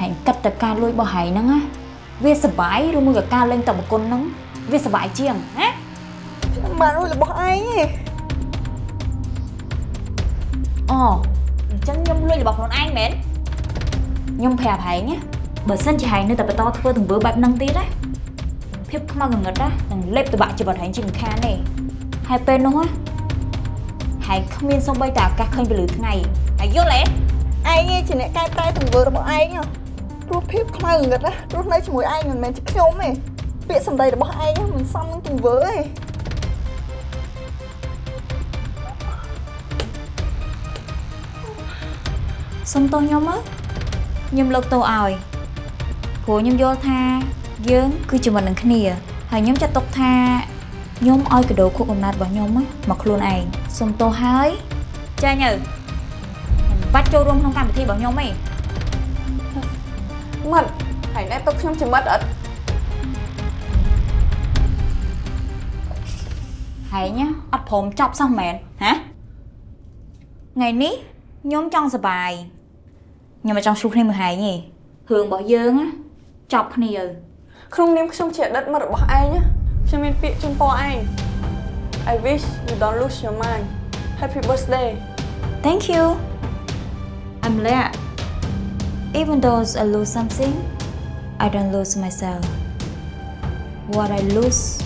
ហើយគិតតែការលួចរបស់ហែងហ្នឹងណាវាសប្បាយឬមួយក៏ការលេងតបគុណហ្នឹងវាសប្បាយជាងណាខ្ញុំបានរួចរបស់ឯងទេអូអញ្ចឹងខ្ញុំលួចរបស់ខ្លួនឯងមែនខ្ញុំប្រាប់ហែងណាបើសិនជាហែងនៅតែបន្តធ្វើទង្វើបែបហ្នឹងទៀតណាភាពខ្មៅងងឹតណានឹងលេបតបាក់ជីវិតហែងជាមិនខានទេហើយពេលនោះណាហែងគ្មានសូម្បីតែឱកាសឃើញពលឺថ្ងៃហើយយល់ទេឯងឯងជាអ្នកកែប្រែទង្វើរបស់ឯងហ៎ ព្រោះភាពខ្មៅងងឹតណារស់នៅជាមួយឯងមិនមែនជាខ្ញុំទេពាក្យសម្ដីរបស់ឯងមិនសមនឹងទង្វើទេសុំទោសខ្ញុំមើលខ្ញុំលើកទោសឲ្យព្រោះខ្ញុំយល់ថាយើងគឺជាមិត្តនឹងគ្នាហើយខ្ញុំចាត់ទុកថាខ្ញុំឲ្យកដោខួបកំណត់របស់ខ្ញុំណាមកខ្លួនឯងសុំទោសហើយចាញ់ទៅមិនបាច់ចូលរួមក្នុងកម្មវិធីរបស់ខ្ញុំទេ មិត្តហើយណែទុកខ្ញុំជាមិត្តអត់ហើយណាអត់ព្រមចប់សោះមែនហ៎ថ្ងៃនេះខ្ញុំចង់សប្បាយខ្ញុំមិនចង់ឆ្លោះគ្នាមួយហែងទេរឿងរបស់យើងណាចប់គ្នាទៅក្នុងនាមខ្ញុំជាអតីតមិត្តរបស់ឯងណាខ្ញុំមានពាក្យជូនពរឯង I wish you don't lose your mind Happy birthday Thank you. I'm glad. Even though I lose something, I don't lose myself. What I lose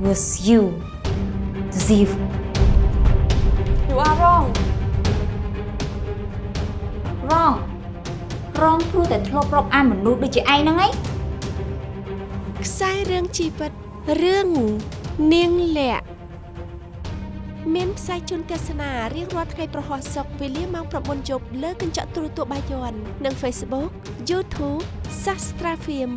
was you, the thief. You are wrong Wrong. Wrong ព្រោះតែធ្លាប់រាប់អានមនុស្សដូចជាឯងហ្នឹងឯងខ្សែរឿងជីវិតរឿងនាងលាក់ មានផ្សាយជូនទស្សនារៀងរាល់ថ្ងៃប្រហោះសុកវេលាម៉ោង9យប់លើកញ្ចក់ទូរទស្សន៍បាយ័ននិង Facebook YouTube Sastra Film